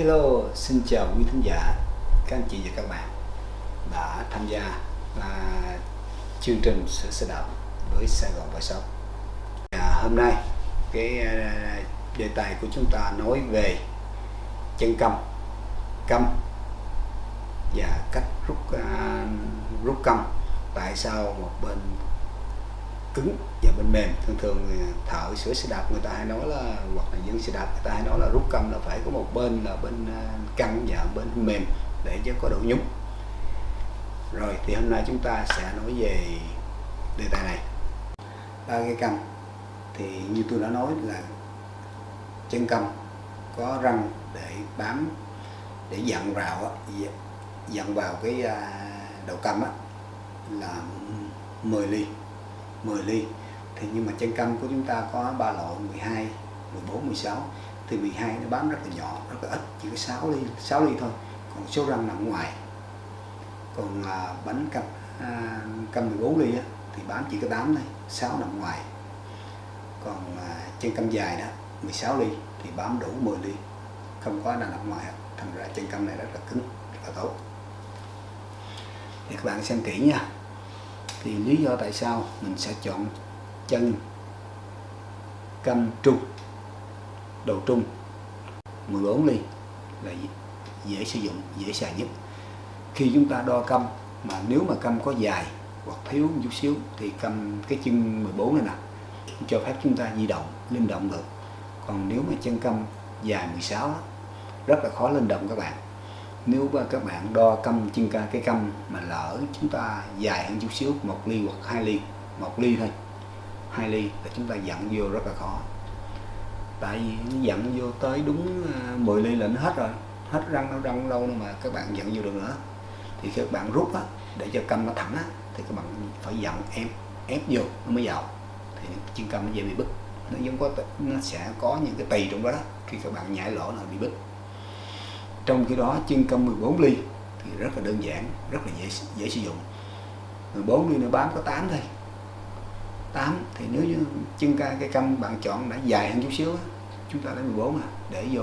Hello, xin chào quý thính giả, các anh chị và các bạn đã tham gia à, chương trình sửa xe đạp với Sài Gòn Bãi Sóc. À, hôm nay cái à, đề tài của chúng ta nói về chân câm, câm và cách rút à, rút câm. Tại sao một bên cứng và bên mềm. Thường thường thợ sửa xe đạp người ta hay nói là, hoặc là dân xe đạp người ta hay nói là rút câm là phải có một bên là bên à, căng và bên mềm để cho có độ nhúng. Rồi thì hôm nay chúng ta sẽ nói về đề tài này. Ba cái cầm thì như tôi đã nói là chân cầm có răng để bám, để dặn vào dặn vào cái à, đầu cầm là 10 ly. 10 ly. Thì nhưng mà chân câm của chúng ta có ba loại 12 14 16 thì 12 nó bám rất là nhỏ rất là ít chỉ có 6 ly 6 ly thôi. Còn số răng nằm ngoài. Còn à, bánh cam à, câm 14 ly á, thì bám chỉ có 8 thôi 6 nằm ngoài. Còn à, chân câm dài đó 16 ly thì bám đủ 10 ly. Không có nào nằm ngoài thành ra chân câm này rất là cứng rất là tốt. Thì các bạn xem kỹ nha thì lý do tại sao mình sẽ chọn chân câm trung đầu trung. 14 ly là dễ sử dụng dễ xài nhất. Khi chúng ta đo câm mà nếu mà câm có dài hoặc thiếu một chút xíu thì cầm cái chân 14 này nè cho phép chúng ta di động linh động được. Còn nếu mà chân câm dài 16 đó, rất là khó linh động các bạn nếu mà các bạn đo câm chân ca cái câm mà lỡ chúng ta dài hơn chút xíu một ly hoặc hai ly một ly thôi hai ly là chúng ta dặn vô rất là khó. Tại vì nó dặn vô tới đúng à, 10 ly là nó hết rồi hết răng nó răng lâu nữa mà các bạn dặn vô được nữa. Thì các bạn rút á để cho câm nó thẳng á thì các bạn phải dặn ép ép vô nó mới vào. Thì chân câm nó dễ bị bứt. Nó giống có nó sẽ có những cái tỳ trong đó, đó khi các bạn nhảy lỗ là bị bứt trong khi đó chân câm 14 ly thì rất là đơn giản rất là dễ dễ sử dụng. 14 ly nó bám có 8 thôi. 8 thì nếu như chân ca cây câm bạn chọn đã dài hơn chút xíu chúng ta lấy 14 à để vô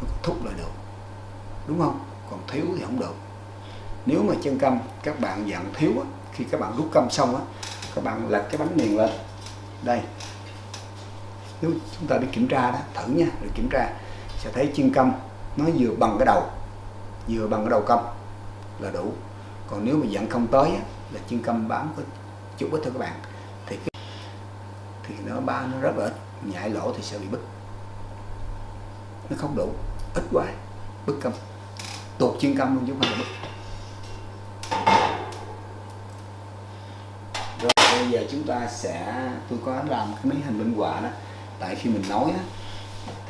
nó thúc lại được. Đúng không? Còn thiếu thì không được. Nếu mà chân câm các bạn dặn thiếu á, khi các bạn rút câm xong á các bạn lật cái bánh miền lên. Đây. Nếu chúng ta đi kiểm tra đó thử nha rồi kiểm tra sẽ thấy chân câm nó vừa bằng cái đầu vừa bằng cái đầu câm là đủ. Còn nếu mà dẫn không tới á, là chân câm bám có chút ít thôi các bạn. Thì cái, thì nó ba nó rất là ít nhại lỗ thì sẽ bị bứt. Nó không đủ ít quá bứt câm tuột chân câm luôn chứ không phải bứt. Rồi bây giờ chúng ta sẽ tôi có làm cái mấy hình minh họa đó. Tại khi mình nói á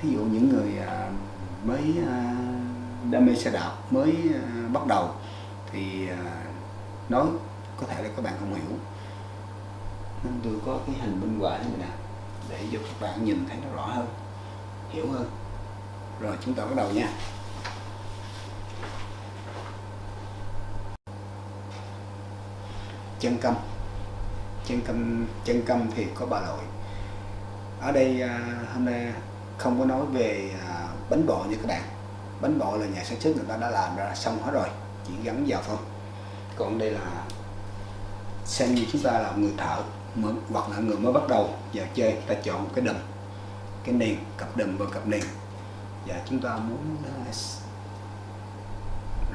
thí dụ những người à, mới à, đam mê xe đạp mới à, bắt đầu. Thì à, nói có thể là các bạn không hiểu. Nên tôi có cái hình minh họa như này nè, để cho các bạn nhìn thấy nó rõ hơn, hiểu hơn. Rồi, chúng ta bắt đầu nha. Chân câm chân câm chân câm thì có ba loại ở đây hôm nay không có nói về bánh bò như các bạn. Bánh bò là nhà sản xuất người ta đã làm ra xong hết rồi chỉ gắn vào thôi. Còn đây là xem như chúng ta là người thợ mới, hoặc là người mới bắt đầu vào chơi ta chọn một cái đầm cái nền cặp đầm và cặp nền. Và chúng ta muốn ờ,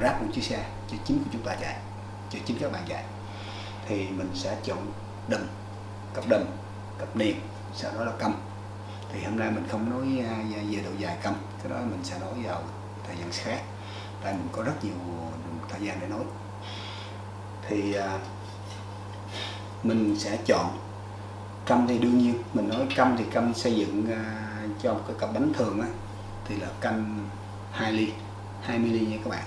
ráp một chiếc xe cho chính của chúng ta chạy cho chính các bạn chạy. Thì mình sẽ chọn đầm cặp đầm cặp nền sau đó là cầm thì hôm nay mình không nói à, về độ dài câm cái đó mình sẽ nói vào thời gian khác. Tại mình có rất nhiều thời gian để nói. Thì à, mình sẽ chọn câm thì đương nhiên mình nói câm thì câm xây dựng à, cho một cái cặp bánh thường á, thì là câm 2 ly 20 ly nha các bạn.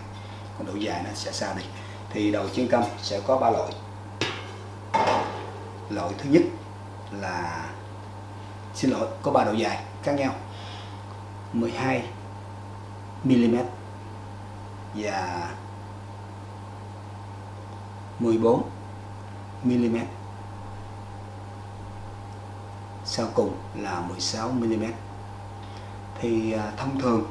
Còn độ dài nó sẽ xa đi. Thì đầu chân câm sẽ có ba loại. Loại thứ nhất là xin lỗi, có ba độ dài khác nhau. 12 mm và 14 mm sau cùng là 16 mm thì à, thông thường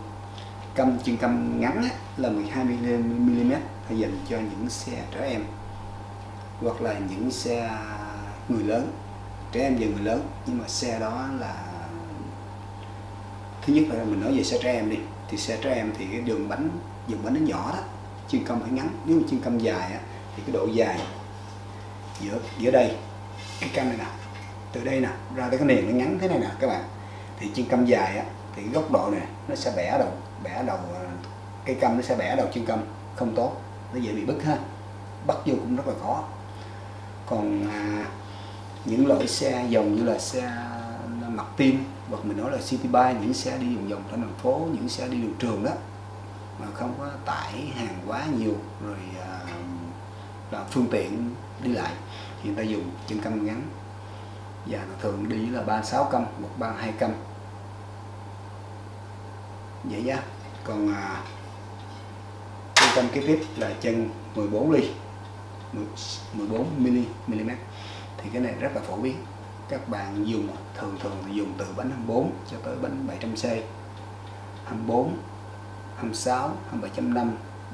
căm chân căm ngắn là 12 mm dành cho những xe trẻ em hoặc là những xe người lớn trẻ em và người lớn. Nhưng mà xe đó là thứ nhất là mình nói về xe trẻ em đi. Thì xe trẻ em thì cái đường bánh đường bánh nó nhỏ đó chân cong phải ngắn. Nếu mà chân cong dài á, thì cái độ dài giữa giữa đây cái cam này nè từ đây nè ra tới cái nền nó ngắn thế này nè các bạn. Thì chân cong dài á, thì góc độ này nó sẽ bẻ đầu bẻ đầu à, cây câm nó sẽ bẻ đầu chân câm không tốt. Nó dễ bị bứt ha. Bắt vô cũng rất là khó. Còn à, những loại xe dòng như là xe mặt tim hoặc mình nói là city bike những xe đi vòng vòng trong thành phố những xe đi đường trường đó mà không có tải hàng quá nhiều rồi à, là phương tiện đi lại thì người ta dùng chân câm ngắn. Và thường đi là 36 câm hoặc 32 câm. Vậy nhá. Còn à, chân câm kế tiếp là chân 14 ly 14 mm thì cái này rất là phổ biến. Các bạn dùng, thường thường thì dùng từ bánh 24 cho tới bánh 700C 24 26 27.5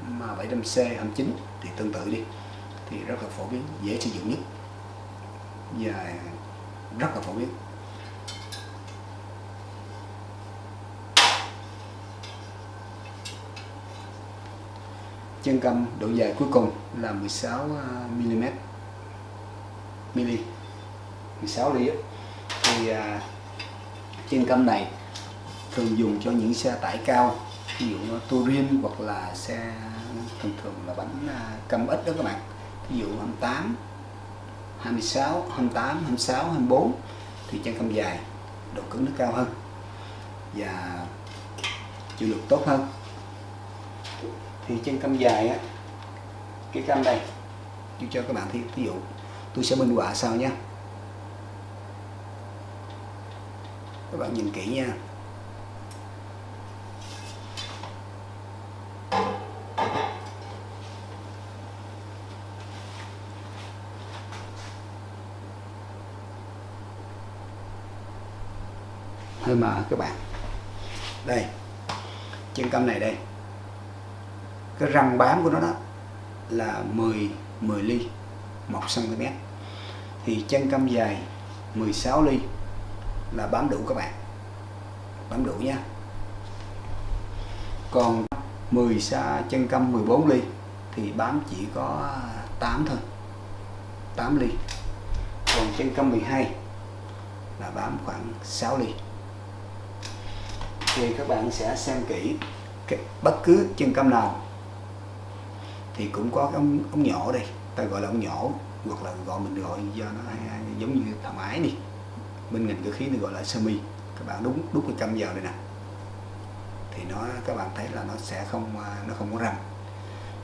mà 700C 29 thì tương tự đi. Thì rất là phổ biến, dễ sử dụng nhất. Và rất là phổ biến. Chân cầm độ dài cuối cùng là 16 à, mm mili 16 ly thì à, chân câm này thường dùng cho những xe tải cao ví dụ như touring hoặc là xe thường thường là bánh à, câm ít đó các bạn. Ví dụ 28 26 28 26 24 thì chân câm dài độ cứng nó cao hơn và chịu lực tốt hơn. Thì chân câm dài á cái câm đây tôi cho các bạn thấy ví dụ tôi sẽ minh họa sau nhé. Các bạn nhìn kỹ nha. Hơi mờ các bạn. Đây, chân câm này đây. Cái răng bám của nó đó là 10 10 ly. 1 cm thì chân câm dài 16 ly là bám đủ các bạn. Bám đủ nha. Còn 10 xa chân câm 14 ly thì bám chỉ có 8 thôi 8 ly. Còn chân câm 12 là bám khoảng 6 ly. Thì các bạn sẽ xem kỹ bất cứ chân câm nào thì cũng có cái ống, ống nhỏ đây ta gọi là ông nhỏ hoặc là gọi mình gọi do nó giống như thằng ái đi. Bên ngành cơ khí thì gọi là sơ mi. Các bạn đúng đúng cái câm vào đây nè. Thì nó các bạn thấy là nó sẽ không à, nó không có răng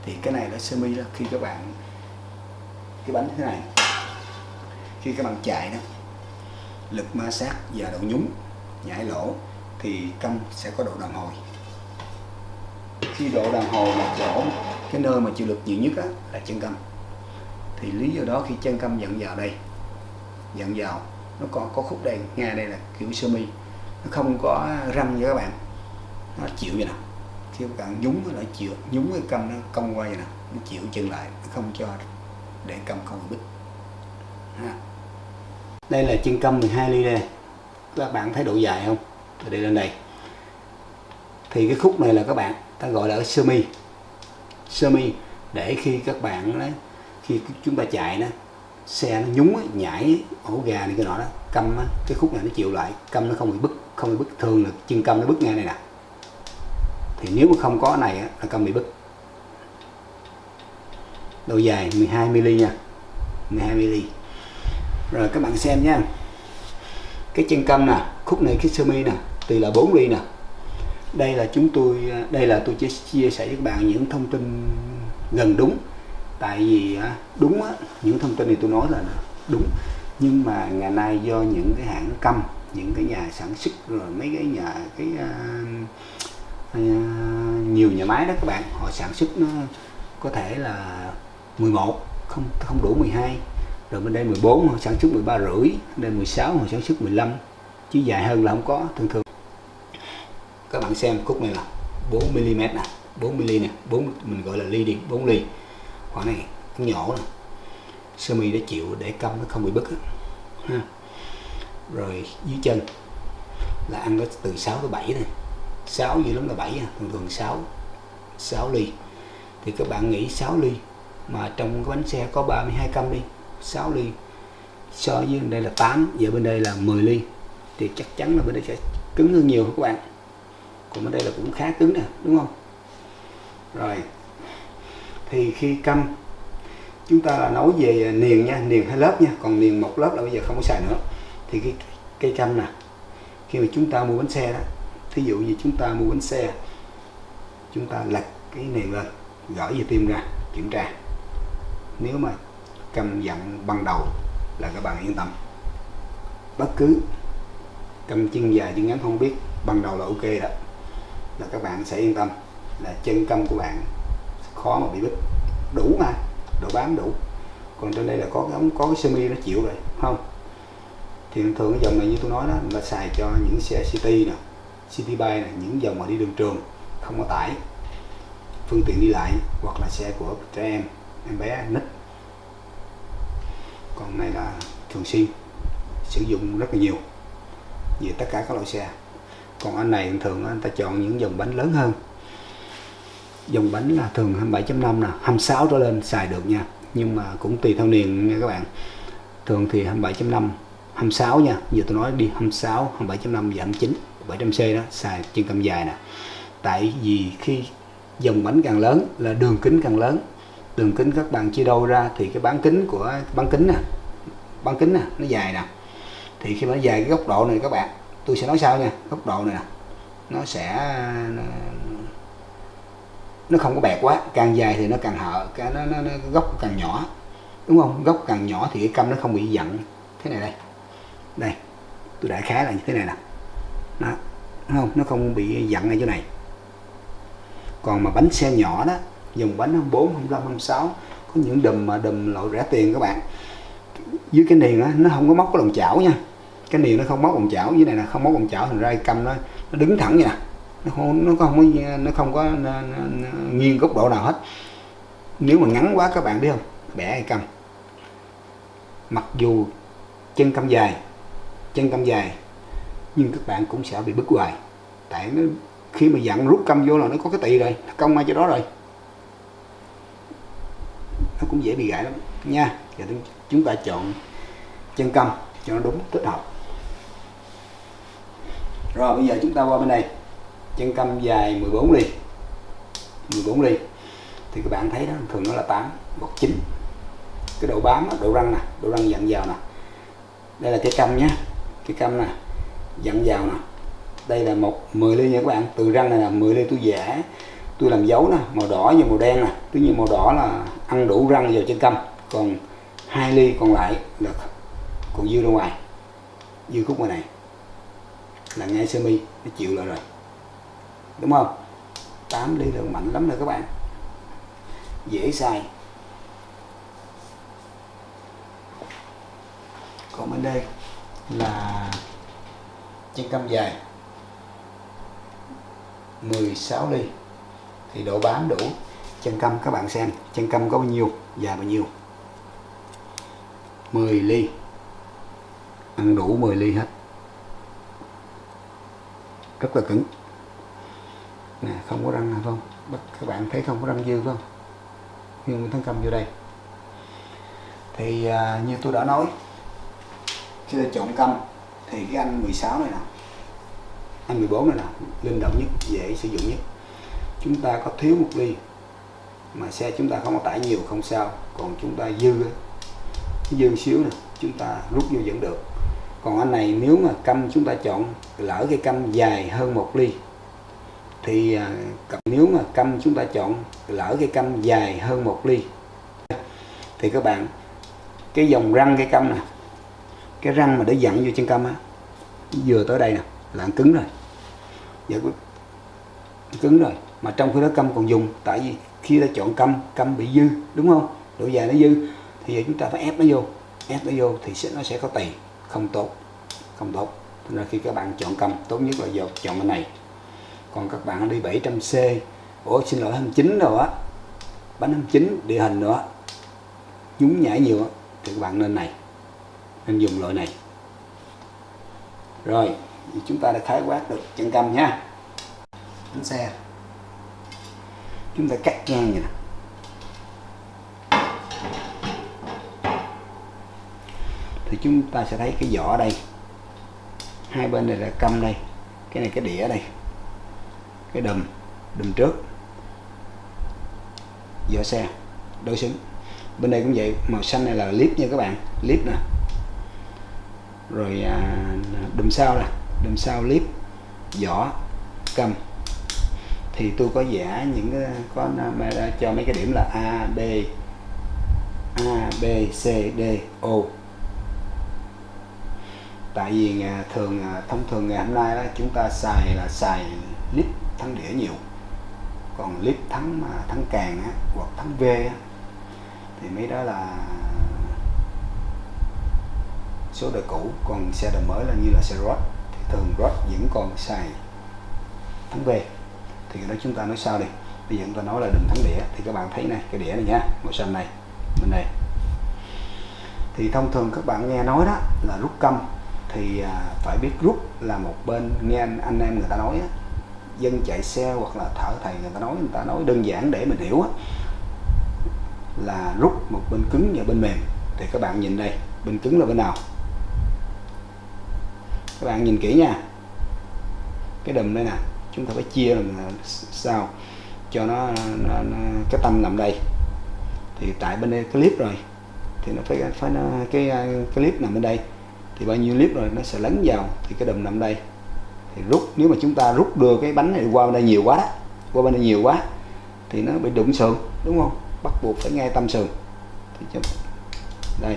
thì cái này là sơ mi đó khi các bạn cái bánh thế này khi các bạn chạy đó lực ma sát và độ nhúng nhảy lỗ thì câm sẽ có độ đàn hồi. Khi độ đàn hồi là chỗ cái nơi mà chịu lực nhiều nhất á, là chân câm thì lý do đó khi chân câm dẫn vào đây dẫn vào, nó còn có khúc đây ngay đây là kiểu sơ mi. Nó không có răng nha các bạn. Nó chịu vậy nè. Khi các bạn nhúng nó chịu nhúng cái câm nó cong qua vậy nè. Nó chịu chân lại, nó không cho để câm không bị bít ha. đây là chân câm 12 ly đây. Các bạn thấy độ dài không? Từ đây lên đây. Thì cái khúc này là các bạn ta gọi là sơ mi. Sơ mi để khi các bạn đấy khi chúng ta chạy đó xe nó nhúng nhảy ổ gà này cái nọ đó câm á, cái khúc này nó chịu lại câm nó không bị bứt không bị bứt thường là chân câm nó bứt ngay này nè. Thì nếu mà không có này á, là câm bị bứt. Độ dài 12 mm nha 12 mm rồi các bạn xem nha cái chân câm nè khúc này cái sơ mi nè từ là 4 ly nè. Đây là chúng tôi đây là tôi chia sẻ với các bạn những thông tin gần đúng tại vì đúng á, những thông tin này tôi nói là đúng. Nhưng mà ngày nay do những cái hãng câm những cái nhà sản xuất rồi mấy cái nhà cái uh, uh, nhiều nhà máy đó các bạn họ sản xuất nó có thể là 11 không không đủ 12 rồi bên đây 14 họ sản xuất 13 rưỡi đây 16 họ sản xuất 15 chứ dài hơn là không có thường thường. Các bạn xem khúc này là 4 mm nè 4 mm nè 4 mình gọi là ly đi 4 ly khoảng này cũng nhỏ nè sơ mi đã chịu để cong nó không bị bứt ha. Rồi dưới chân là ăn có từ 6 tới 7 này. 6 gì lắm là 7 à, thường thường 6 6 ly. Thì các bạn nghĩ 6 ly mà trong cái bánh xe có 32 căm đi 6 ly. So với bên đây là 8 giờ bên đây là 10 ly. Thì chắc chắn là bên đây sẽ cứng hơn nhiều các bạn. Còn bên đây là cũng khá cứng nè, đúng không? Rồi thì khi căm chúng ta là nấu về niền nha niền hai lớp nha, còn niền một lớp là bây giờ không có xài nữa. Thì cái cây căm nè, khi mà chúng ta mua bánh xe đó, thí dụ như chúng ta mua bánh xe, chúng ta lật cái niền lên, gỡ về tim ra, kiểm tra. Nếu mà cầm dặn ban đầu là các bạn yên tâm. Bất cứ cầm chân dài, chân ngắn không biết, ban đầu là ok đó, là các bạn sẽ yên tâm, là chân câm của bạn khó mà bị bít. Đủ mà độ bám đủ. Còn trên đây là có cái ống, có cái semi nó chịu rồi không? Thì thường cái dòng này như tôi nói đó là xài cho những xe city nè, city bay nè, những dòng mà đi đường trường, không có tải. Phương tiện đi lại, hoặc là xe của trẻ em em bé, nít. Còn này là thường xuyên, sử dụng rất là nhiều về tất cả các loại xe. Còn anh này thường anh ta chọn những dòng bánh lớn hơn dòng bánh là thường 27.5 nè 26 trở lên xài được nha. Nhưng mà cũng tùy theo niên nha các bạn. Thường thì 27.5 26 nha. Giờ tôi nói đi 26 27.5 và 29 700C đó, xài trên cầm dài nè. Tại vì khi dòng bánh càng lớn là đường kính càng lớn. Đường kính các bạn chia đôi ra thì cái bán kính của, bán kính nè, bán kính nè, nó dài nè. Thì khi mà nó dài cái góc độ này các bạn, tôi sẽ nói sao nha, góc độ này nè. Nó sẽ nó không có bẹt quá càng dài thì nó càng hở cái nó, nó, nó góc càng nhỏ. Đúng không? Góc càng nhỏ thì cái câm nó không bị giận. Thế này đây. Đây tôi đại khái là như thế này nè. Đó không? Nó không bị giận ở chỗ này. Còn mà bánh xe nhỏ đó dòng bánh 24, 25, 26 có những đùm mà đùm loại rẻ tiền các bạn. Dưới cái niền á nó không có móc cái lòng chảo nha. Cái niền nó không móc lòng chảo dưới này là không móc lòng chảo thành ra câm nó nó đứng thẳng như nè nó không nó không có nó không có nó, nó, nó, nghiêng góc độ nào hết. Nếu mà ngắn quá các bạn biết không? Bẻ hay cầm mặc dù chân cầm dài chân cầm dài nhưng các bạn cũng sẽ bị bứt hoài. Tại nó khi mà dặn rút cầm vô là nó có cái tỳ rồi công ngay chỗ đó rồi. Nó cũng dễ bị gãy lắm. Nha giờ chúng ta chọn chân cầm cho nó đúng thích hợp. Rồi bây giờ chúng ta qua bên này chân câm dài 14 ly. 14 ly. Thì các bạn thấy đó thường nó là 8 hoặc 9 cái độ bám đó, độ răng nè độ răng dặn vào nè. Đây là cái căm nhé cái căm nè dặn vào nè. Đây là một 10 ly nha các bạn. Từ răng này là 10 ly tôi giả tôi làm dấu nè màu đỏ như màu đen nè. Tuy nhiên màu đỏ là ăn đủ răng vào trên căm. Còn hai ly còn lại là còn dư ra ngoài. Dư khúc ngoài này. Là ngay sơ mi nó chịu lại rồi đúng không? 8 ly lượng mạnh lắm rồi các bạn. Dễ xài. Còn bên đây là chân cam dài. 16 ly. Thì độ bám đủ chân cam các bạn xem. Chân cam có bao nhiêu, dài bao nhiêu? 10 ly. Ăn đủ 10 ly hết. Rất là cứng nè không có răng nào không? Các bạn thấy không có răng dư không? Nhưng thắng cầm vô đây. Thì à, như tôi đã nói khi ta chọn căm thì cái anh 16 này nè anh 14 này nè linh động nhất dễ sử dụng nhất. Chúng ta có thiếu một ly mà xe chúng ta không có tải nhiều không sao. Còn chúng ta dư dư xíu nè chúng ta rút vô vẫn được. Còn anh này nếu mà câm chúng ta chọn lỡ cái câm dài hơn một ly thì à, nếu mà căm chúng ta chọn lỡ cái căm dài hơn một ly, thì các bạn, cái dòng răng cái căm nè, cái răng mà để dặn vô chân căm á, vừa tới đây nè, là cứng rồi. Dạ, giờ cứng rồi. Mà trong khi đó căm còn dùng, tại vì khi ta chọn căm căm bị dư, đúng không? Độ dài nó dư, thì giờ chúng ta phải ép nó vô, ép nó vô thì sẽ nó sẽ có tỳ. Không tốt không tốt. Nên là khi các bạn chọn căm, tốt nhất là giờ chọn bên này còn các bạn đi 700C ủa, xin lỗi 29 rồi á. Bánh 29 địa hình nữa. Nhúng nhảy nhiều thì các bạn nên này, nên dùng loại này. Rồi chúng ta đã khái quát được chân cam nha. Bánh xe. Chúng ta cắt ngang vậy nè. Thì chúng ta sẽ thấy cái vỏ đây. Hai bên này là căm đây, cái này cái đĩa đây cái đùm đùm trước. Vỏ xe đối xứng. Bên đây cũng vậy màu xanh này là clip nha các bạn clip nè. Rồi à, đùm sau nè đùm sau clip vỏ cầm. Thì tôi có vẽ những cái có cho mấy cái điểm là A B A B C D O. Tại vì à, thường à, thông thường ngày hôm nay đó chúng ta xài là xài thắng đĩa nhiều. Còn clip thắng mà thắng càng á, hoặc thắng V á, thì mấy đó là số đời cũ. Còn xe đời mới là như là xe rod. Thì thường rod vẫn còn xài thắng V. Thì cái đó chúng ta nói sao đi. Bây giờ chúng ta nói là đừng thắng đĩa. Thì các bạn thấy này cái đĩa này nhá màu xanh này bên này thì thông thường các bạn nghe nói đó là rút câm. Thì à, phải biết rút là một bên nghe anh, anh em người ta nói á, dân chạy xe hoặc là thợ thầy người ta nói người ta nói đơn giản để mình hiểu á, là rút một bên cứng và bên mềm. Thì các bạn nhìn đây bên cứng là bên nào? Các bạn nhìn kỹ nha. Cái đùm đây nè chúng ta phải chia làm sao? Cho nó, nó, nó cái tâm nằm đây. Thì tại bên đây clip rồi thì nó phải phải nó, cái cái clip nằm bên đây. Thì bao nhiêu clip rồi nó sẽ lấn vào thì cái đùm nằm đây thì rút nếu mà chúng ta rút đưa cái bánh này qua bên đây nhiều quá đó qua bên đây nhiều quá thì nó bị đụng sườn đúng không? Bắt buộc phải ngay tâm sườn. Thì chúng, đây.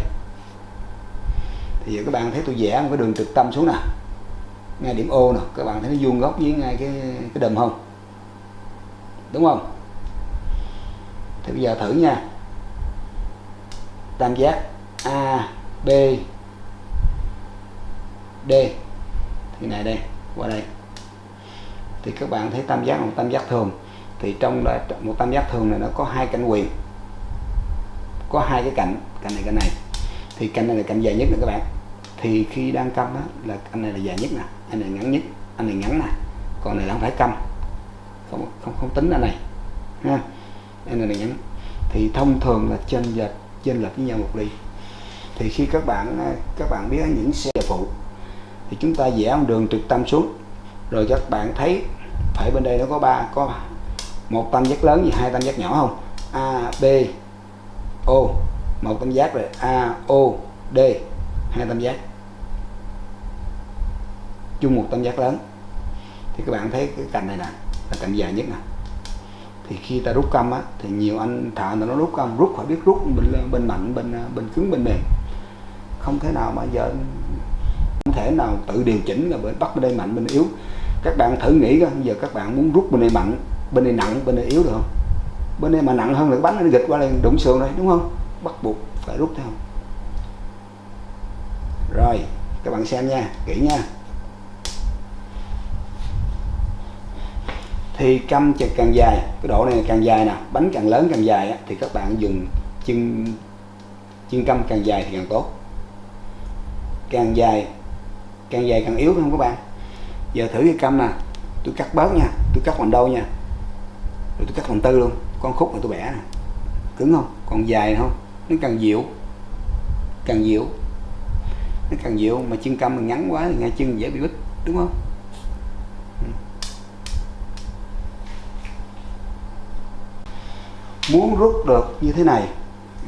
Thì giờ các bạn thấy tôi vẽ một cái đường trực tâm xuống nè. Ngay điểm ô nè. Các bạn thấy nó vuông góc với ngay cái cái đùm không? Đúng không? Thì bây giờ thử nha. Tam giác A B D. Thì này đây qua đây. Thì các bạn thấy tam giác một tam giác thường. Thì trong là một tam giác thường này nó có hai cạnh quyền. Có hai cái cạnh cạnh này cạnh này. Thì cạnh này là cạnh dài nhất nè các bạn. Thì khi đang câm đó, là anh này là dài nhất nè anh này ngắn nhất anh này ngắn nè còn này là không phải câm. Không không không tính anh này ha. Anh này là ngắn. Thì thông thường là trên lệch trên lệch với nhau một ly. Thì khi các bạn các bạn biết những xe phụ thì chúng ta vẽ một đường trực tâm xuống. Rồi các bạn thấy phải bên đây nó có ba, có một tam giác lớn và hai tam giác nhỏ không? A, B, O. Một tam giác rồi, A, O, D. Hai tam giác. Chung một tam giác lớn. Thì các bạn thấy cái cạnh này nè, là cạnh dài nhất nè. Thì khi ta rút câm á, thì nhiều anh thợ nó rút câm rút phải biết rút bên bên mạnh, bên bên cứng, bên mềm. Không thể nào mà giờ thể nào tự điều chỉnh là bên bắt bên đây mạnh, bên yếu. Các bạn thử nghĩ coi, giờ các bạn muốn rút bên đây mạnh, bên đây nặng, bên đây yếu được không? Bên đây mà nặng hơn là cái bánh nó gịch qua đây, đụng sườn đây đúng không? Bắt buộc phải rút theo. Rồi, các bạn xem nha, kỹ nha. Thì căm chật càng dài, cái độ này càng dài nè, bánh càng lớn càng dài thì các bạn dùng chân chân căm càng dài thì càng tốt. Càng dài càng dài càng yếu không các bạn? Giờ thử cái cam nè, tôi cắt bớt nha, tôi cắt bằng đâu nha? Rồi tôi cắt bằng tư luôn, con khúc mà tôi bẻ nè. Cứng không? Còn dài không? Nó càng dịu càng dịu. Nó càng dịu, mà chân cam mình ngắn quá thì ngay chân dễ bị bít, đúng không? Ừ. Muốn rút được như thế này,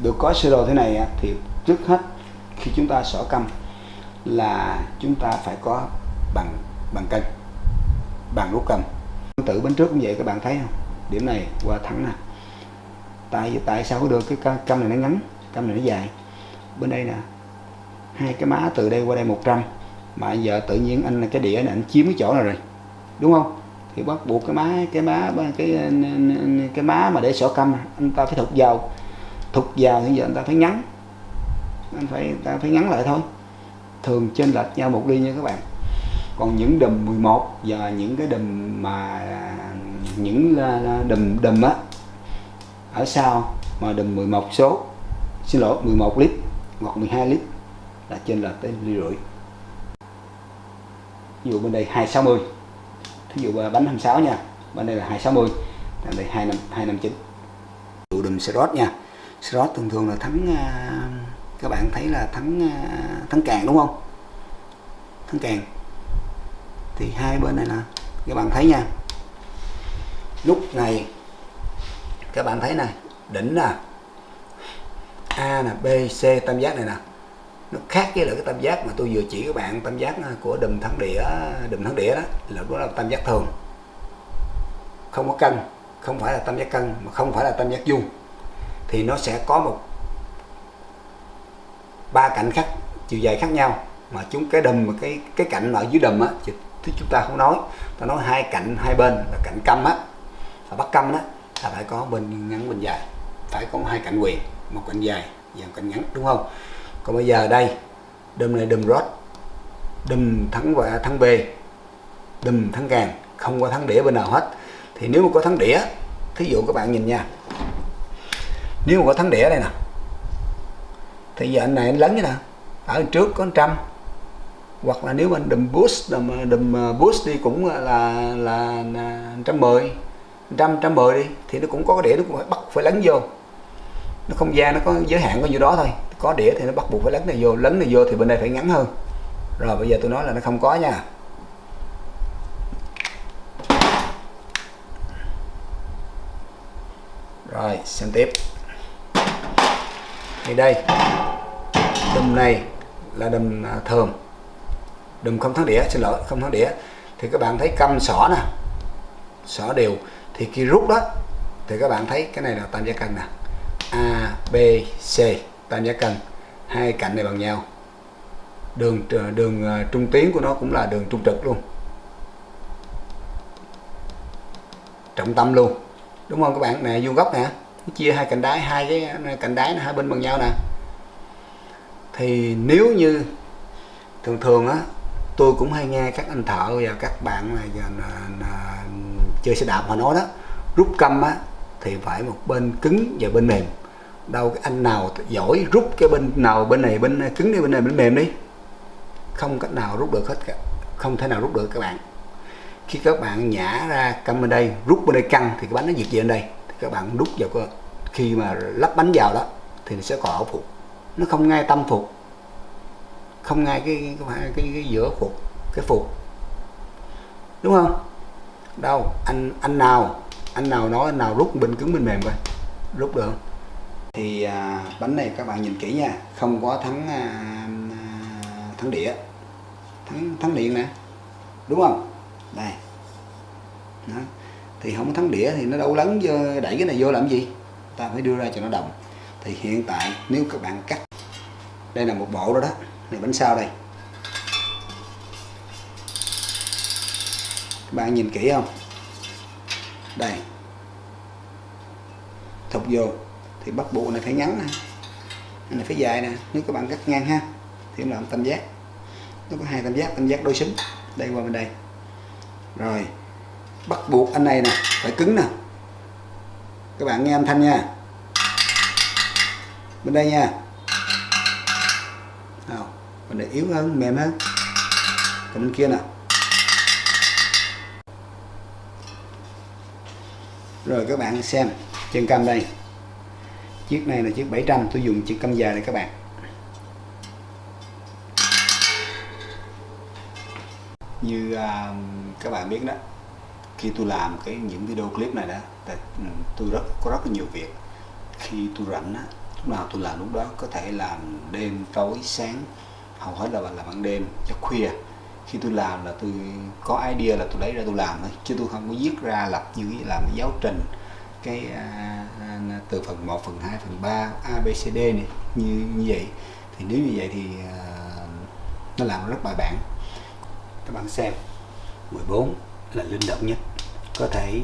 được có sơ đồ thế này thì trước hết khi chúng ta xỏ căm là chúng ta phải có bằng bằng cân, bằng rút cân. Tự bên trước cũng vậy, các bạn thấy không? Điểm này qua thẳng nè. Tại tại sao có được cái cam này nó ngắn, cam này nó dài? Bên đây nè, hai cái má từ đây qua đây 100 mà giờ tự nhiên anh cái đĩa này anh chiếm cái chỗ này rồi? Đúng không? Thì bắt buộc cái má cái má, cái cái má mà để sổ cam, anh ta phải thục vào. Thục vào thì giờ anh ta phải ngắn. Anh phải, ta phải ngắn lại thôi thường chênh lệch nhau một ly nha các bạn. Còn những đùm 11 và những cái đùm mà à, những đùm đùm á ở sau mà đùm 11 số xin lỗi 11 lít hoặc 12 lít là trên là tới ly rưỡi. Ví dụ bên đây 260 thí dụ bánh 26 nha bên đây là 260 bên đây 25 259 dụ đùm slot nha slot thường thường là thắng à, các bạn thấy là thắng à, thắng càng đúng không? Thắng càng. Thì hai bên này là, các bạn thấy nha. Lúc này, các bạn thấy này, đỉnh nè. A nè, B, C, tam giác này nè. Nó khác với lại cái tam giác mà tôi vừa chỉ các bạn, tam giác à, của đùm thắng đĩa, đùm thắng đĩa đó, là đó là tam giác thường. Không có cân, không phải là tam giác cân, mà không phải là tam giác vuông. Thì nó sẽ có một ba cạnh khác, chiều dài khác nhau, mà chúng cái đùm cái cái cạnh ở dưới đùm á, thì chúng ta không nói. Ta nói hai cạnh hai bên là cạnh câm á, và bắt câm đó là phải có bên ngắn, bên dài. Phải có hai cạnh quyền, một cạnh dài và một cạnh ngắn, đúng không? Còn bây giờ đây, đùm này đùm rod, đùm thắng và thắng về đùm thắng càng, không có thắng đĩa bên nào hết. Thì nếu mà có thắng đĩa, thí dụ các bạn nhìn nha, nếu mà có thắng đĩa đây nè thì giờ anh này anh lớn như nào ở trước có trăm. Hoặc là nếu anh đùm boost đùm, đùm ờ, boost đi cũng là là trăm mười. Trăm trăm mười đi thì nó cũng có cái đĩa nó cũng phải bắt phải lấn vô. Nó không gian nó có giới hạn có nhiêu đó thôi. Có đĩa thì nó bắt buộc phải lấn này vô. Lấn này vô thì bên đây phải ngắn hơn. Rồi bây giờ tôi nói là nó không có nha. Rồi xem tiếp thì đây đầm này là đầm à, thường đầm không thắng đĩa, xin lỗi, không thắng đĩa. Thì các bạn thấy căm sỏ nè, sỏ đều. Thì khi rút đó, thì các bạn thấy cái này là tam giác cân nè. A, B, C, tam giác cân. Hai cạnh này bằng nhau. Đường đường à, trung tuyến của nó cũng là đường trung trực luôn. Trọng tâm luôn. Đúng không các bạn? Nè, vuông góc nè chia hai cạnh đáy hai cái cạnh đáy hai bên bằng nhau nè. Thì nếu như thường thường á tôi cũng hay nghe các anh thợ và các bạn là, là, là chơi xe đạp họ nói đó rút câm á thì phải một bên cứng và bên mềm. Đâu cái anh nào giỏi rút cái bên nào bên này bên cứng đi bên này bên mềm đi. Không cách nào rút được hết cả không thể nào rút được các bạn. Khi các bạn nhả ra câm bên đây rút bên đây căng thì cái bánh nó diệt về bên đây các bạn đút vào cái khi mà lắp bánh vào đó thì nó sẽ có ổ phục nó không ngay tâm phục. Không ngay cái cái, cái, cái, cái giữa phục cái phục. Đúng không? Đâu anh anh nào anh nào nói anh nào rút bên cứng bên mềm coi. Rút được thì à, bánh này các bạn nhìn kỹ nha. Không có thắng à, thắng đĩa. Thắng thắng điện nè. Đúng không? Đây. Đó thì không thắng đĩa thì nó đâu lấn vô, đẩy cái này vô làm gì? Ta phải đưa ra cho nó đồng. Thì hiện tại nếu các bạn cắt đây là một bộ đó đó. Này bánh sau đây? Các bạn nhìn kỹ không? Đây. Thục vô. Thì bắt buộc này phải ngắn nè. Này phải dài nè. Nếu các bạn cắt ngang ha. Thì em làm tam giác. Nó có hai tam giác tam giác đối xứng đây qua bên đây. Rồi bắt buộc anh này nè phải cứng nè. Các bạn nghe âm thanh nha. Bên đây nha. Nào bên này yếu hơn mềm hơn. Còn bên kia nè. Rồi các bạn xem chân cam đây. Chiếc này là chiếc 700 tôi dùng chiếc cam dài này các bạn. Như uh, các bạn biết đó khi tôi làm cái những video clip này đó ừ, tôi rất có rất là nhiều việc. Khi tôi rảnh á lúc nào tôi làm lúc đó có thể làm đêm tối sáng hầu hết là là ban đêm cho khuya. Khi tôi làm là tôi có idea là tôi lấy ra tôi làm thôi chứ tôi không có viết ra lập như làm cái giáo trình cái uh, từ phần 1 phần 2 phần 3 A B C D này như như vậy. Thì nếu như vậy thì uh, nó làm rất bài bản. Các bạn xem 14 là linh động nhất. Có thể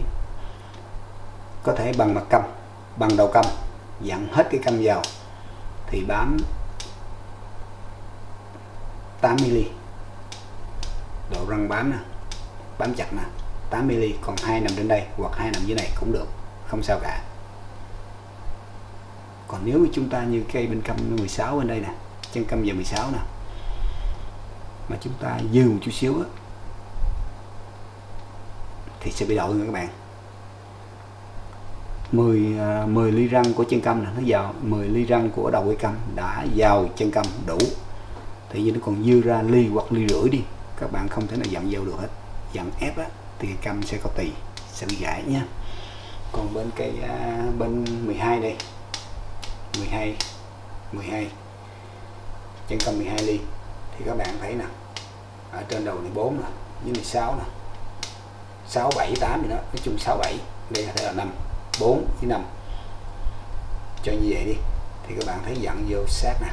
có thể bằng mặt câm bằng đầu câm dặn hết cái câm vào thì bám 8 mm độ răng bám nè, bám chặt nè 8 mm còn hai nằm trên đây hoặc hai nằm dưới này cũng được, không sao cả. Còn nếu chúng ta như cây bên căm 16 bên đây nè, chân căm giờ 16 nè, mà chúng ta dư một chút xíu á thì sẽ bị đổi nha các bạn. 10 10 à, ly răng của chân cam này nó vào 10 ly răng của đầu cây cam đã vào chân cam đủ. Thì như nó còn dư ra ly hoặc ly rưỡi đi, các bạn không thể nào dặn vào được hết. Dặn ép á, thì cam sẽ có tỳ, sẽ bị gãy nha. Còn bên cây à, bên 12 đây 12 12 chân cam 12 ly, thì các bạn thấy nè, ở trên đầu này 4 nè, dưới này 6 nè. 6 7 8 gì đó nói chung 6 7 đây là thể là 5 4 với 5 cho như vậy đi thì các bạn thấy dặn vô sát nè.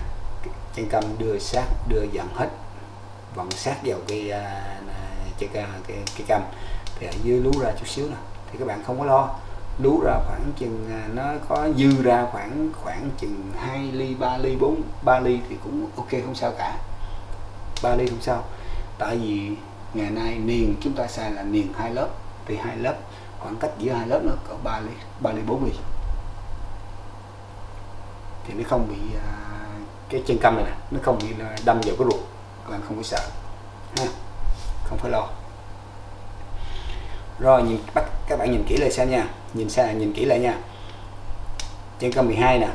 Chân tâm đưa sát đưa dặn hết. Vặn sát vào à, à, cái cái, cái, cái, cái cầm thì ở dưới lú ra chút xíu nè. Thì các bạn không có lo. Lú ra khoảng chừng à, nó có dư ra khoảng khoảng chừng 2 ly 3 ly 4 3 ly thì cũng ok không sao cả. 3 ly không sao. Tại vì ngày nay niền chúng ta xài là niền hai lớp thì hai lớp khoảng cách giữa hai lớp nó có 3 ly 3 ly 4 ly. Thì nó không bị à, cái chân căm này nè nó không bị đâm vào cái ruột các bạn không có sợ ha không phải lo. Rồi nhìn bắt các bạn nhìn kỹ lại xem nha nhìn xa nhìn kỹ lại nha. Chân căm 12 nè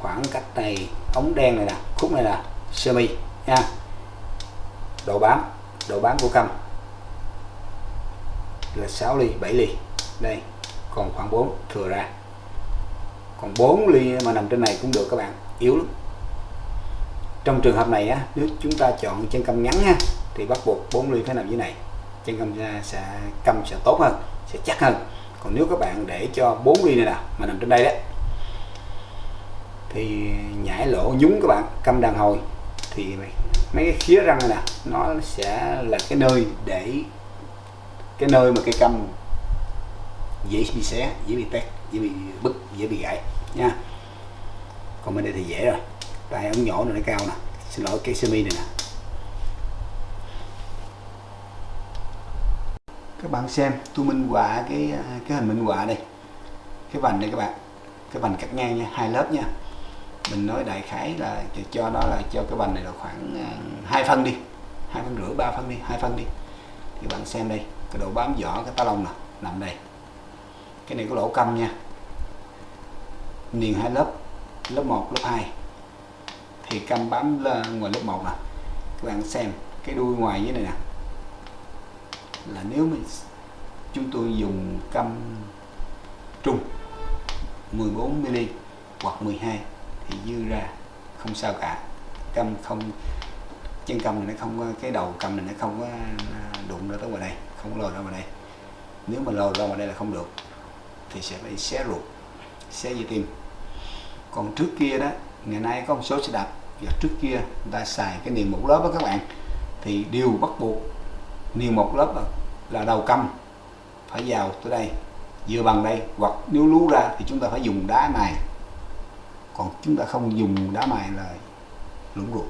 khoảng cách này ống đen này nè khúc này là sơ mi nha độ bám độ bán của căm là 6 ly 7 ly. Đây, còn khoảng 4 thừa ra. Còn 4 ly mà nằm trên này cũng được các bạn, yếu lắm. Trong trường hợp này á, nếu chúng ta chọn chân căm ngắn ha thì bắt buộc 4 ly phải nằm dưới này. Chân căm sẽ căm sẽ tốt hơn, sẽ chắc hơn. Còn nếu các bạn để cho 4 ly này nè, mà nằm trên đây đó, thì nhảy lỗ nhúng các bạn căm đàn hồi, thì mấy cái khía răng này nè, nó sẽ là cái nơi để, cái nơi mà cây căm dễ bị xé, dễ bị tét, dễ bị bứt, dễ bị gãy, nha. Còn bên đây thì dễ rồi. Tại ống nhỏ này nó cao nè. Xin lỗi, cái semi này nè. Các bạn xem, tôi minh họa cái cái hình minh họa đây. Cái vành này các bạn. Cái vành cắt ngang nha, hai lớp nha mình nói đại khái là cho nó là cho cái vành này là khoảng à, hai phân đi. Hai phân rưỡi, ba phân đi, hai phân đi. Thì bạn xem đây, cái độ bám vỏ, cái tá lông nè, nằm đây. Cái này có lỗ câm nha. Niền hai lớp lớp 1 lớp 2 thì cam bám ngoài lớp 1 nè. Các bạn xem, cái đuôi ngoài dưới này nè. Là nếu mình chúng tôi dùng cam trung 14 mm hoặc 12 thì dư ra, không sao cả. Cầm không, chân cầm này nó không có, cái đầu cầm này nó không có à, đụng ra tới ngoài đây, không lồi ra ngoài đây. Nếu mà lồi ra ngoài đây là không được, thì sẽ phải xé ruột, xé dây tim. Còn trước kia đó, ngày nay có một số xe đạp và trước kia người ta xài cái niềm một lớp đó các bạn, thì đều bắt buộc niềm một lớp là đầu cầm phải vào tới đây vừa bằng đây, hoặc nếu lú ra thì chúng ta phải dùng đá này còn chúng ta không dùng đá mài là lũng ruột.